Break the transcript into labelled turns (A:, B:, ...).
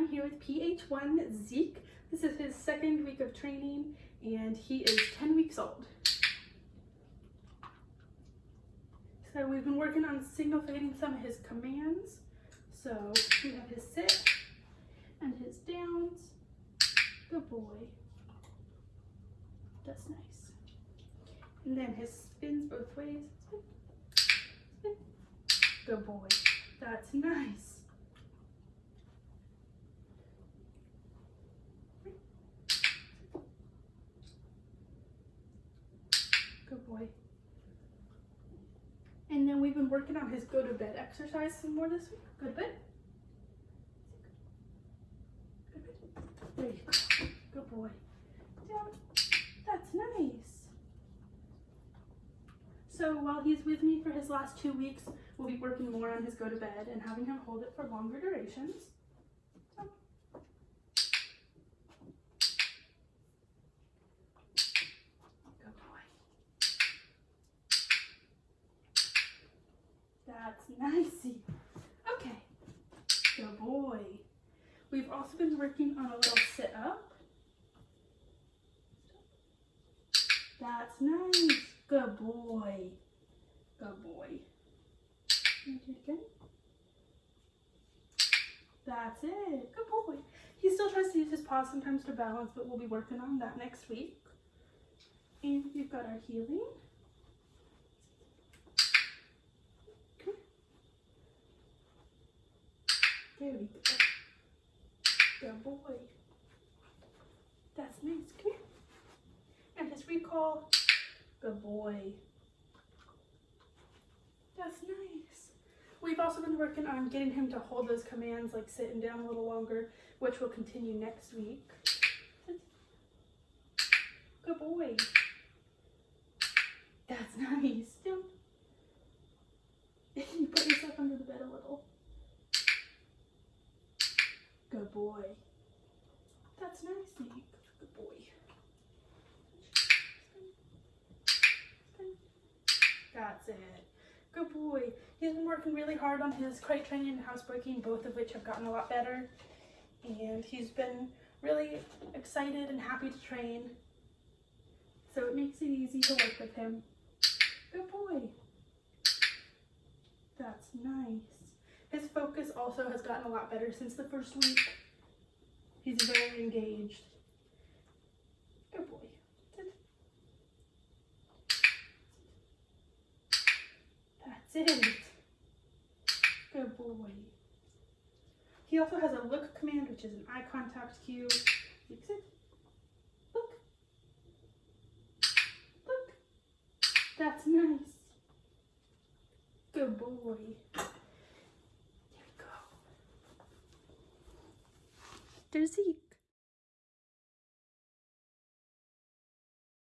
A: I'm here with PH1 Zeke. This is his second week of training and he is 10 weeks old. So we've been working on signal fading some of his commands. So we have his sit and his downs. Good boy. That's nice. And then his spins both ways. Good boy. That's nice. Good boy. And then we've been working on his go to bed exercise some more this week. Go to bed. Good boy. Down. That's nice. So while he's with me for his last two weeks, we'll be working more on his go to bed and having him hold it for longer durations. Good boy. That's nicey. Okay. Good boy. We've also been working on a little sit up. That's nice. Good boy. Good boy. Again? That's it. Good boy. He still tries to use his paws sometimes to balance, but we'll be working on that next week. And we've got our heeling. Go. Good boy. That's nice. Come here. And his recall. Good boy. That's nice. We've also been working on getting him to hold those commands like sitting down a little longer, which will continue next week. Good boy. That's nice. Down. you put yourself under the bed a little. Good boy. That's nice, Nick. Good boy. That's it. Good boy. He's been working really hard on his crate training and housebreaking, both of which have gotten a lot better. And he's been really excited and happy to train. So it makes it easy to work with him. Good boy. That's nice. His focus also has gotten a lot better since the first week. He's very engaged. Good boy. That's it. Good boy. He also has a look command, which is an eye contact cue. Fix it. Look. Look. That's nice. Good boy. There's Zeke.